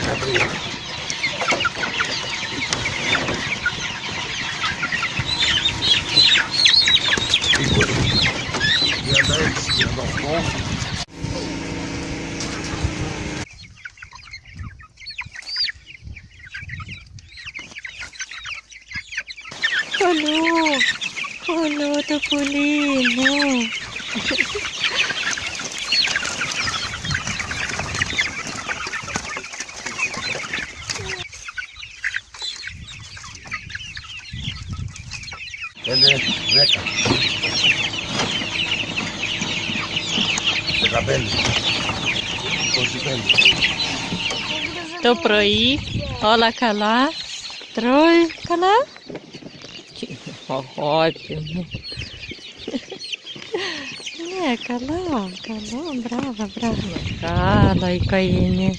legal, legal. Olô, olô, Topolino. Vem, vem cá. Pega bem. Conseguindo. Tô por aí. Olha cá lá. Troi, cá lá. Ótimo. É, calão, calão, brava, brava. Cala aí, Caine.